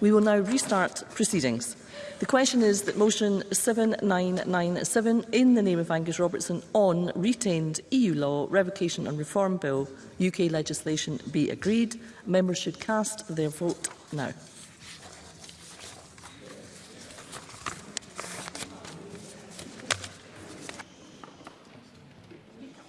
We will now restart proceedings. The question is that motion 7997 in the name of Angus Robertson on retained EU law, revocation and reform bill, UK legislation be agreed. Members should cast their vote now.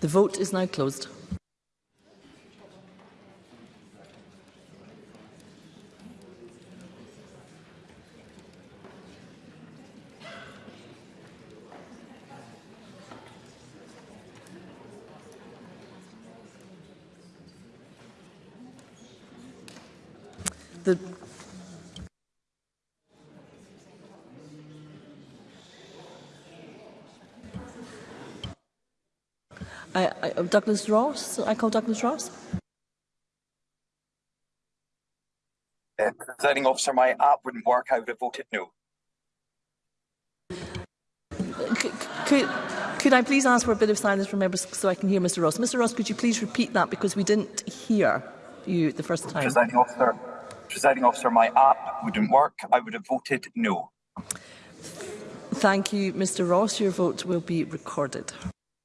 The vote is now closed. The I, I, oh, Douglas Ross. I call Douglas Ross. Uh, presiding officer, my app wouldn't work. I would have voted no. could, could I please ask for a bit of silence from members so I can hear Mr Ross? Mr Ross, could you please repeat that because we didn't hear you the first time? Presiding officer, presiding officer, my app wouldn't work. I would have voted no. Thank you, Mr Ross. Your vote will be recorded.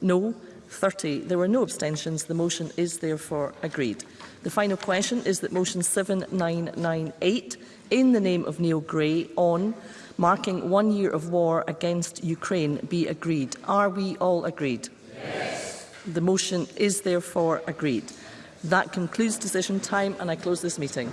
no 30. There were no abstentions. The motion is therefore agreed. The final question is that motion 7998 in the name of Neil Gray on marking one year of war against Ukraine be agreed. Are we all agreed? Yes. The motion is therefore agreed. That concludes decision time and I close this meeting.